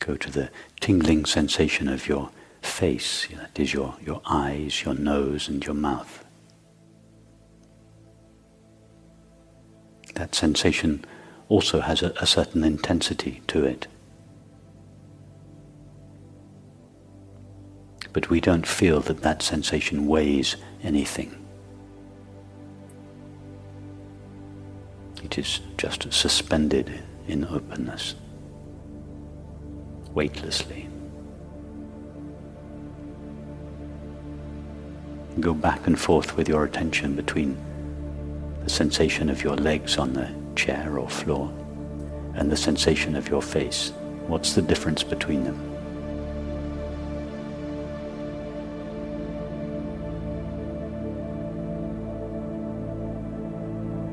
Go to the tingling sensation of your face, that is your, your eyes, your nose, and your mouth. That sensation also has a, a certain intensity to it. But we don't feel that that sensation weighs anything. It is just suspended in openness, weightlessly. Go back and forth with your attention between the sensation of your legs on the chair or floor and the sensation of your face. What's the difference between them?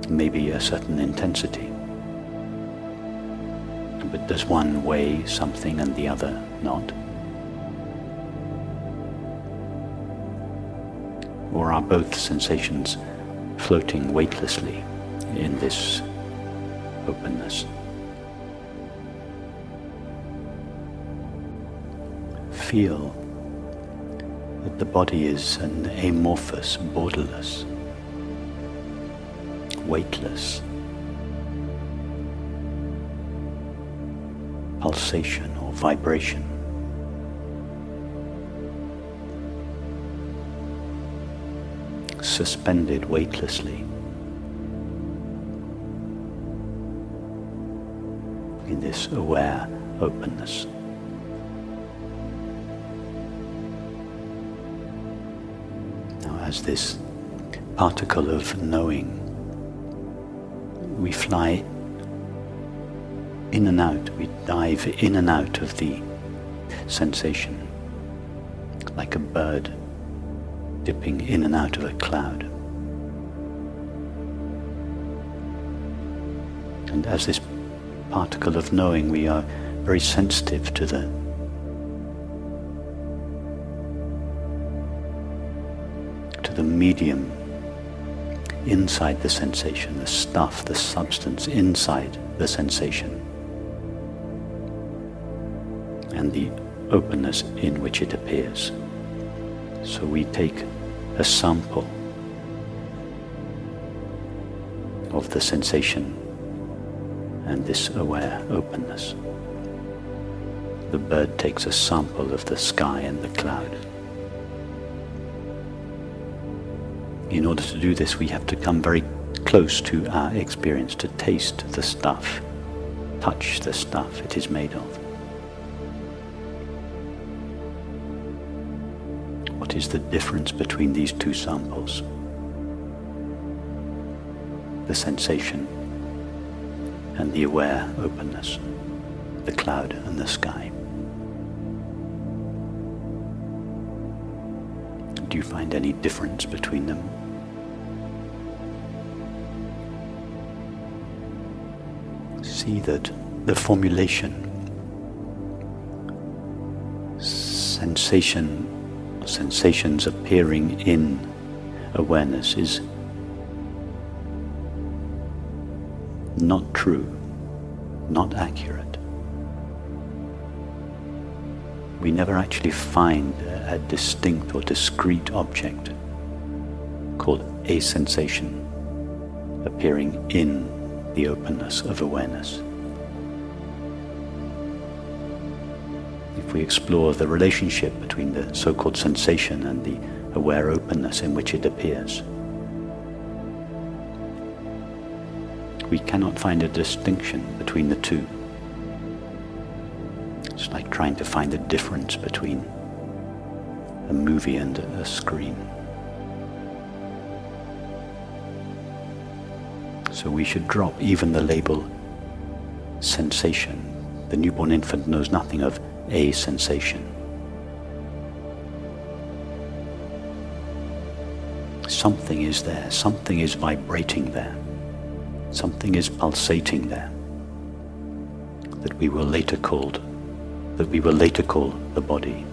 Maybe a certain intensity. But does one weigh something and the other not? Or are both sensations floating weightlessly in this openness? Feel that the body is an amorphous, borderless, weightless pulsation or vibration. suspended weightlessly in this aware openness. Now as this particle of knowing, we fly in and out, we dive in and out of the sensation like a bird dipping in and out of a cloud. And as this particle of knowing, we are very sensitive to the to the medium inside the sensation, the stuff, the substance inside the sensation, and the openness in which it appears. So we take a sample of the sensation and this aware openness. The bird takes a sample of the sky and the cloud. In order to do this, we have to come very close to our experience, to taste the stuff, touch the stuff it is made of. What is the difference between these two samples? The sensation and the aware openness, the cloud and the sky. Do you find any difference between them? See that the formulation, sensation sensations appearing in awareness is not true, not accurate. We never actually find a distinct or discrete object called a sensation appearing in the openness of awareness. If we explore the relationship between the so-called sensation and the aware openness in which it appears. We cannot find a distinction between the two. It's like trying to find a difference between a movie and a screen. So we should drop even the label sensation. The newborn infant knows nothing of a sensation. Something is there, something is vibrating there, something is pulsating there that we will later called that we will later call the body.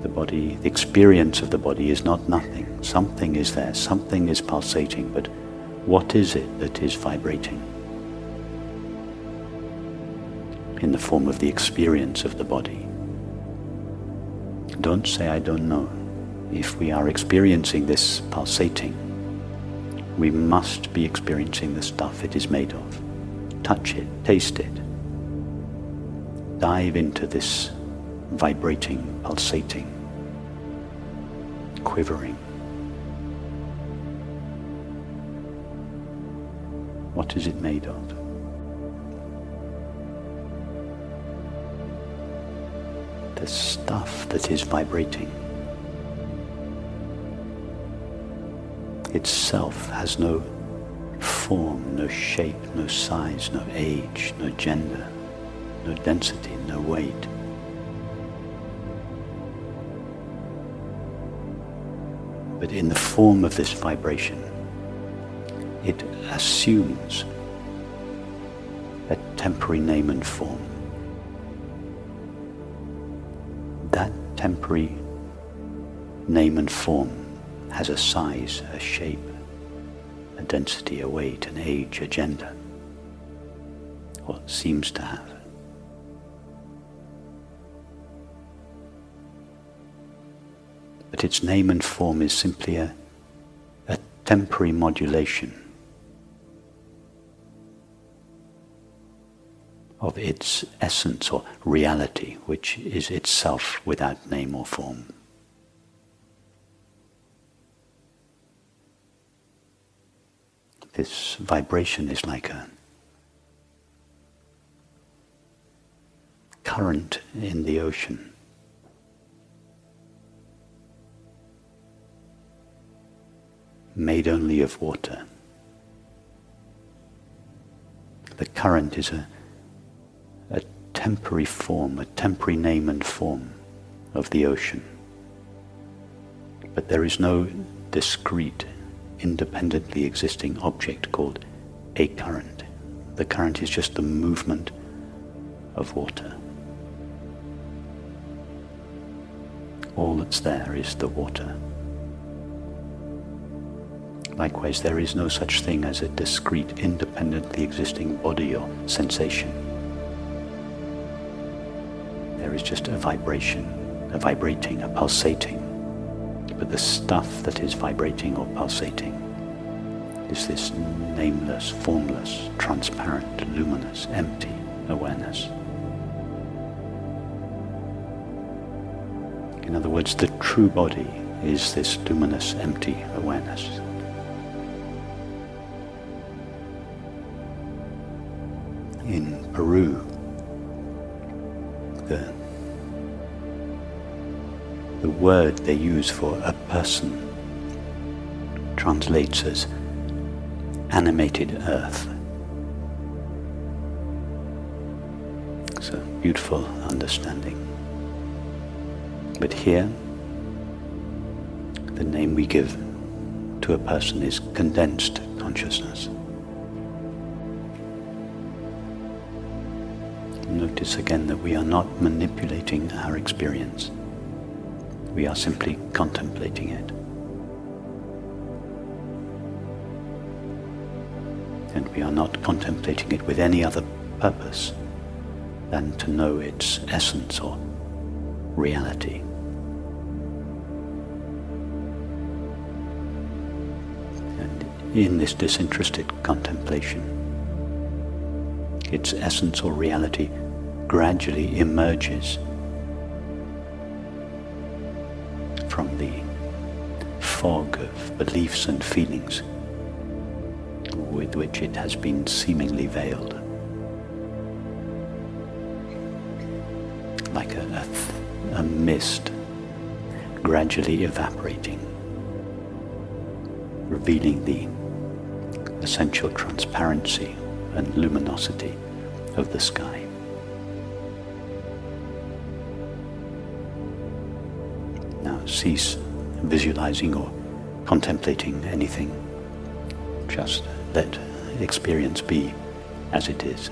The body, the experience of the body is not nothing. Something is there, something is pulsating, but what is it that is vibrating? In the form of the experience of the body. Don't say, I don't know. If we are experiencing this pulsating, we must be experiencing the stuff it is made of. Touch it, taste it. Dive into this vibrating, pulsating, quivering. What is it made of? The stuff that is vibrating itself has no form, no shape, no size, no age, no gender, no density, no weight. But in the form of this vibration, it assumes a temporary name and form. That temporary name and form has a size, a shape, a density, a weight, an age, a gender, or seems to have. But its name and form is simply a, a temporary modulation of its essence or reality, which is itself without name or form. This vibration is like a current in the ocean. Made only of water. The current is a temporary form, a temporary name and form of the ocean. But there is no discrete, independently existing object called a current. The current is just the movement of water. All that's there is the water. Likewise, there is no such thing as a discrete, independently existing body or sensation is just a vibration, a vibrating, a pulsating. But the stuff that is vibrating or pulsating is this nameless, formless, transparent, luminous, empty awareness. In other words, the true body is this luminous, empty awareness. In Peru, the the word they use for a person translates as animated earth. It's a beautiful understanding. But here, the name we give to a person is condensed consciousness. Notice again that we are not manipulating our experience. We are simply contemplating it. And we are not contemplating it with any other purpose than to know its essence or reality. And in this disinterested contemplation, its essence or reality gradually emerges from the fog of beliefs and feelings with which it has been seemingly veiled. Like a, a, a mist gradually evaporating, revealing the essential transparency and luminosity of the sky. Cease visualizing or contemplating anything. Just let experience be as it is.